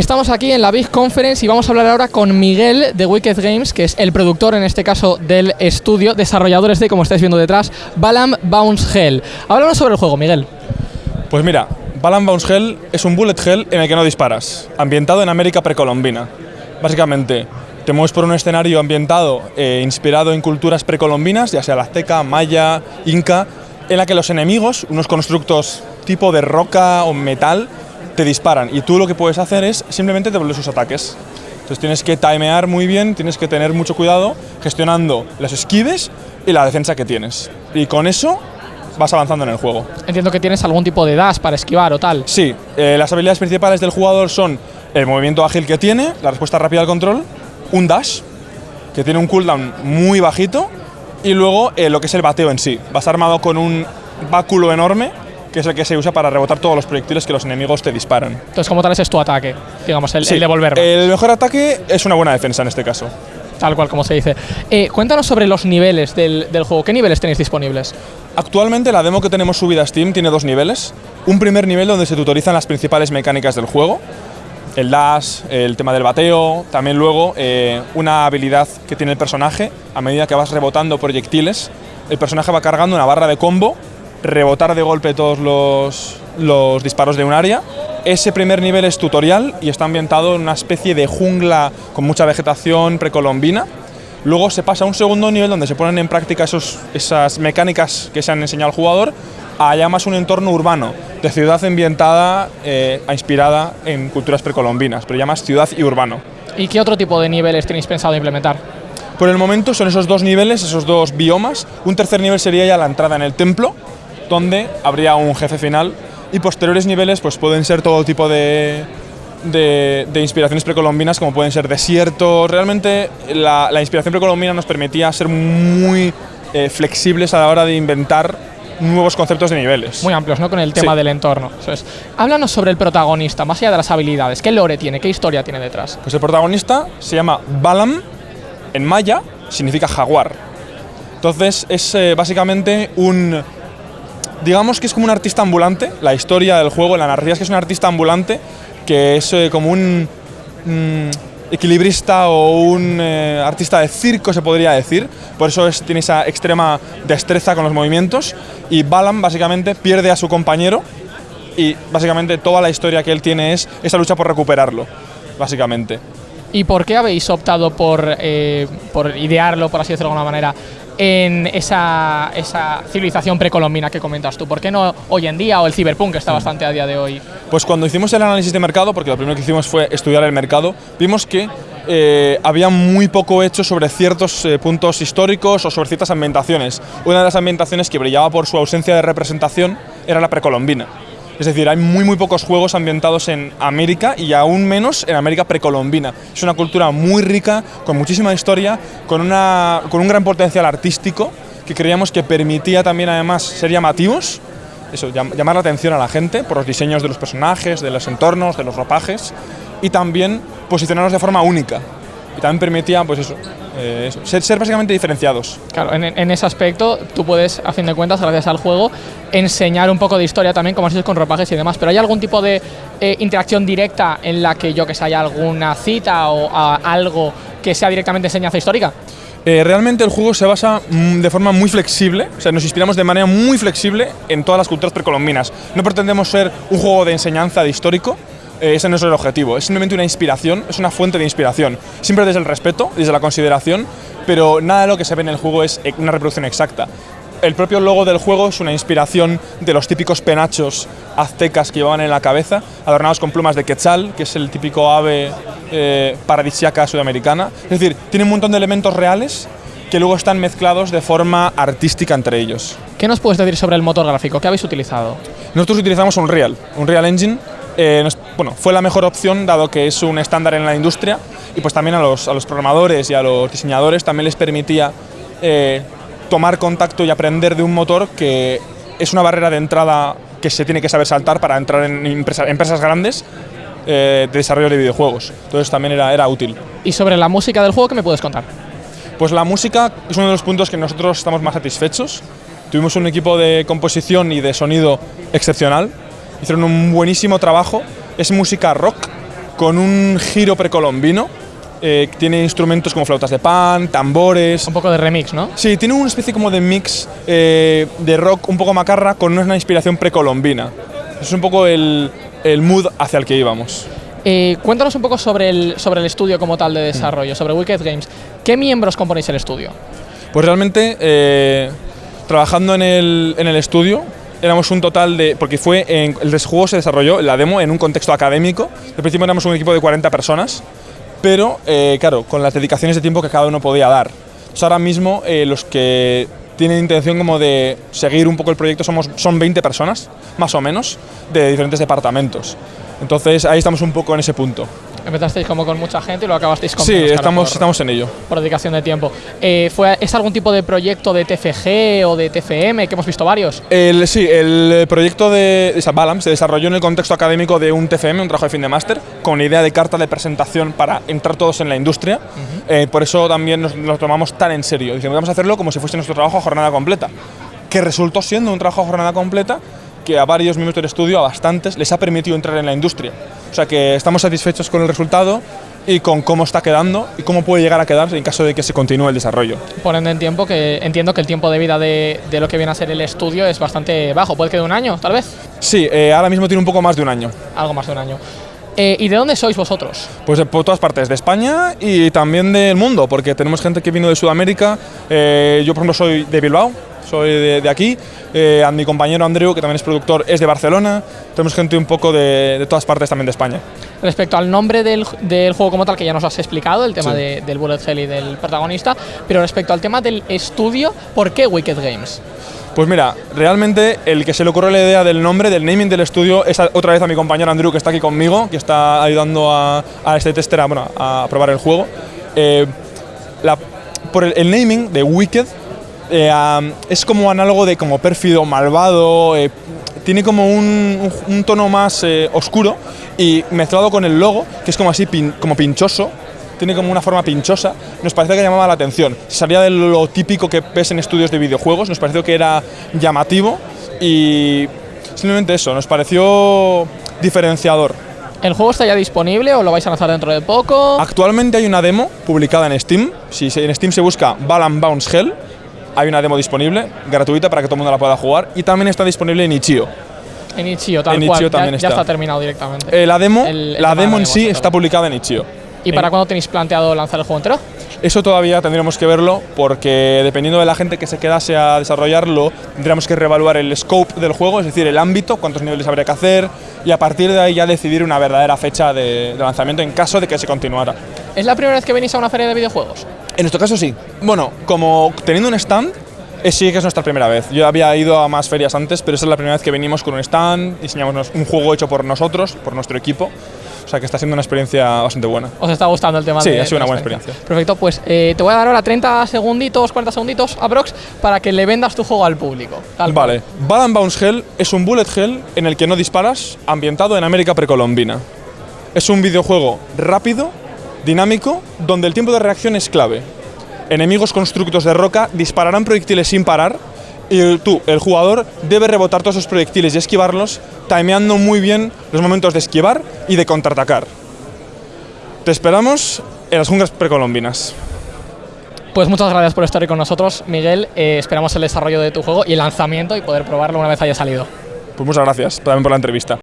Estamos aquí en la Big Conference y vamos a hablar ahora con Miguel de Wicked Games, que es el productor en este caso del estudio, desarrolladores de, como estáis viendo detrás, Balam Bounce Hell. Háblanos sobre el juego, Miguel. Pues mira, Balam Bounce Hell es un bullet hell en el que no disparas, ambientado en América precolombina. Básicamente, te mueves por un escenario ambientado, eh, inspirado en culturas precolombinas, ya sea la azteca, maya, inca, en la que los enemigos, unos constructos tipo de roca o metal, te disparan y tú lo que puedes hacer es simplemente devolver sus ataques. Entonces tienes que timear muy bien, tienes que tener mucho cuidado gestionando las esquives y la defensa que tienes. Y con eso vas avanzando en el juego. Entiendo que tienes algún tipo de dash para esquivar o tal. Sí, eh, las habilidades principales del jugador son el movimiento ágil que tiene, la respuesta rápida al control, un dash, que tiene un cooldown muy bajito, y luego eh, lo que es el bateo en sí. Vas armado con un báculo enorme que es el que se usa para rebotar todos los proyectiles que los enemigos te disparan. Entonces, como tal, ese es tu ataque, digamos, el, Sí, el devolver. El mejor ataque es una buena defensa en este caso. Tal cual como se dice. Eh, cuéntanos sobre los niveles del, del juego. ¿Qué niveles tenéis disponibles? Actualmente la demo que tenemos subida a Steam tiene dos niveles. Un primer nivel donde se tutorizan las principales mecánicas del juego. El dash, el tema del bateo, también luego eh, una habilidad que tiene el personaje. A medida que vas rebotando proyectiles, el personaje va cargando una barra de combo, rebotar de golpe todos los, los disparos de un área. Ese primer nivel es tutorial y está ambientado en una especie de jungla con mucha vegetación precolombina. Luego se pasa a un segundo nivel donde se ponen en práctica esos, esas mecánicas que se han enseñado al jugador a ya más un entorno urbano, de ciudad ambientada, eh, inspirada en culturas precolombinas, pero ya más ciudad y urbano. ¿Y qué otro tipo de niveles tenéis pensado implementar? Por el momento son esos dos niveles, esos dos biomas. Un tercer nivel sería ya la entrada en el templo, donde habría un jefe final. Y posteriores niveles pues pueden ser todo tipo de, de, de inspiraciones precolombinas, como pueden ser desiertos. Realmente la, la inspiración precolombina nos permitía ser muy eh, flexibles a la hora de inventar nuevos conceptos de niveles. Muy amplios, ¿no? Con el tema Sí. del entorno. Eso es. Háblanos sobre el protagonista, más allá de las habilidades. ¿Qué lore tiene? ¿Qué historia tiene detrás? Pues el protagonista se llama Balam, en maya significa jaguar. Entonces es eh, básicamente un... Digamos que es como un artista ambulante, la historia del juego, la narrativa es que es un artista ambulante que es eh, como un mm, equilibrista o un eh, artista de circo se podría decir, por eso es- tiene esa extrema destreza con los movimientos y Balam básicamente pierde a su compañero y básicamente toda la historia que él tiene es esa lucha por recuperarlo, básicamente. ¿Y por qué habéis optado por, eh, por idearlo, por así decirlo de alguna manera, en esa, esa civilización precolombina que comentas tú? ¿Por qué no hoy en día o el ciberpunk que está bastante a día de hoy? Pues cuando hicimos el análisis de mercado, porque lo primero que hicimos fue estudiar el mercado, vimos que eh, había muy poco hecho sobre ciertos eh, puntos históricos o sobre ciertas ambientaciones. Una de las ambientaciones que brillaba por su ausencia de representación era la precolombina. Es decir, hay muy muy pocos juegos ambientados en América y aún menos en América precolombina. Es una cultura muy rica, con muchísima historia, con, una, con un gran potencial artístico que creíamos que permitía también además ser llamativos eso, llam- llamar la atención a la gente por los diseños de los personajes, de los entornos, de los ropajes y también posicionarnos de forma única. Y también permitía, pues eso, eh, ser, ser básicamente diferenciados. Claro, en, en ese aspecto tú puedes, a fin de cuentas, gracias al juego, enseñar un poco de historia también, como has dicho, con ropajes y demás. Pero ¿hay algún tipo de eh, interacción directa en la que yo que sé, haya alguna cita o a- algo que sea directamente enseñanza histórica? Eh, realmente el juego se basa mm, de forma muy flexible, o sea, nos inspiramos de manera muy flexible en todas las culturas precolombinas. No pretendemos ser un juego de enseñanza de histórico, eh, ese no es el objetivo, es simplemente una inspiración, es una fuente de inspiración. Siempre desde el respeto, desde la consideración, pero nada de lo que se ve en el juego es una reproducción exacta. El propio logo del juego es una inspiración de los típicos penachos aztecas que llevaban en la cabeza, adornados con plumas de quetzal, que es el típico ave eh, paradisiaca sudamericana. Es decir, tiene un montón de elementos reales que luego están mezclados de forma artística entre ellos. ¿Qué nos puedes decir sobre el motor gráfico? ¿Qué habéis utilizado? Nosotros utilizamos Unreal, Unreal Engine. Eh, bueno, fue la mejor opción dado que es un estándar en la industria y pues también a los, a los programadores y a los diseñadores también les permitía eh, tomar contacto y aprender de un motor que es una barrera de entrada que se tiene que saber saltar para entrar en empresa- empresas grandes eh, de desarrollo de videojuegos. Entonces también era, era útil. Y sobre la música del juego, ¿qué me puedes contar? Pues la música es uno de los puntos que nosotros estamos más satisfechos. Tuvimos un equipo de composición y de sonido excepcional. Hicieron un buenísimo trabajo. Es música rock con un giro precolombino. Eh, tiene instrumentos como flautas de pan, tambores. Un poco de remix, ¿no? Sí, tiene una especie como de mix eh, de rock un poco macarra con una inspiración precolombina. Es un poco el, el mood hacia el que íbamos. Eh, cuéntanos un poco sobre el, sobre el estudio como tal de desarrollo, sobre Wicked Games. ¿Qué miembros componéis el estudio? Pues realmente, eh, trabajando en el, en el estudio, éramos un total de. Porque fue. En, el juego se desarrolló, la demo, en un contexto académico. Al principio éramos un equipo de 40 personas, pero, eh, claro, con las dedicaciones de tiempo que cada uno podía dar. Entonces, ahora mismo, eh, los que tienen intención como de seguir un poco el proyecto somos, son 20 personas, más o menos, de diferentes departamentos. Entonces, ahí estamos un poco en ese punto. Empezasteis como con mucha gente y lo acabasteis con Sí, menos, claro, estamos, por- estamos en ello. por dedicación de tiempo. Eh, ¿fue, ¿Es algún tipo de proyecto de TFG o de TFM que hemos visto varios? El, sí, el proyecto de Balam se desarrolló en el contexto académico de un TFM, un trabajo de fin de máster, con idea de carta de presentación para entrar todos en la industria. Eh, por eso también nos lo tomamos tan en serio. Dijimos, vamos a hacerlo como si fuese nuestro trabajo a jornada completa. Que resultó siendo un trabajo a jornada completa que a varios miembros del estudio, a bastantes, les ha permitido entrar en la industria. O sea que estamos satisfechos con el resultado y con cómo está quedando y cómo puede llegar a quedar en caso de que se continúe el desarrollo. Poniendo en tiempo que entiendo que el tiempo de vida de, de lo que viene a ser el estudio es bastante bajo. ¿Puede que de un año, tal vez? Sí, eh, ahora mismo tiene un poco más de un año. Algo más de un año. Eh, ¿Y de dónde sois vosotros? Pues de por todas partes, de España y también del mundo, porque tenemos gente que vino de Sudamérica. eh, yo, por ejemplo, soy de Bilbao, soy de, de aquí. eh, a mi compañero Andreu, que también es productor, es de Barcelona. Tenemos gente un poco de, de todas partes también de España. Respecto al nombre del, del juego como tal, que ya nos has explicado, el tema Sí. de- del bullet hell y del protagonista, pero respecto al tema del estudio, ¿por qué Wicked Games? Pues mira, realmente el que se le ocurrió la idea del nombre, del naming del estudio, es a- otra vez a mi compañero Andrew, que está aquí conmigo, que está ayudando a, a este tester a, bueno, a probar el juego. Eh, la- por el, el naming de Wicked eh, am, es como análogo de como pérfido, malvado, eh, tiene como un, un- tono más eh, oscuro y mezclado con el logo, que es como así, pin- como pinchoso, tiene como una forma pinchosa, nos pareció que llamaba la atención. Salía de lo típico que ves en estudios de videojuegos, nos pareció que era llamativo y simplemente eso, nos pareció diferenciador. ¿El juego está ya disponible o lo vais a lanzar dentro de poco? Actualmente hay una demo publicada en Steam. Si en Steam se busca Balan Bounce Hell, hay una demo disponible, gratuita para que todo el mundo la pueda jugar. Y también está disponible en Itch.io. En tal en cual. Itch.io ya- también ya, está. está terminado directamente. Eh, la demo, El- el la demo de en sí está publicada en Itch.io. ¿Y para cuándo tenéis planteado lanzar el juego entero? Eso todavía tendríamos que verlo porque dependiendo de la gente que se quedase a desarrollarlo, tendríamos que reevaluar el scope del juego, es decir, el ámbito, cuántos niveles habría que hacer y a partir de ahí ya decidir una verdadera fecha de, de lanzamiento en caso de que se continuara. ¿Es la primera vez que venís a una feria de videojuegos? En nuestro caso sí. Bueno, como teniendo un stand, eh, sí que es nuestra primera vez. Yo había ido a más ferias antes, pero esa es la primera vez que venimos con un stand, diseñamos un juego hecho por nosotros, por nuestro equipo. O sea que está siendo una experiencia bastante buena. ¿Os está gustando el tema Sí, de ha sido una buena experiencia. Perfecto, pues eh, te voy a dar ahora 30 segunditos, 40 segunditos aprox para que le vendas tu juego al público. Tal. Vale, Bad Bounce Hell es un bullet hell en el que no disparas, ambientado en América precolombina. Es un videojuego rápido, dinámico, donde el tiempo de reacción es clave. Enemigos constructos de roca dispararán proyectiles sin parar y el- tú, el jugador, debe rebotar todos esos proyectiles y esquivarlos, timeando muy bien los momentos de esquivar y de contraatacar. Te esperamos en las junglas precolombinas. Pues muchas gracias por estar hoy con nosotros, Miguel. Eh, esperamos el desarrollo de tu juego y el lanzamiento y poder probarlo una vez haya salido. Pues muchas gracias también por la entrevista.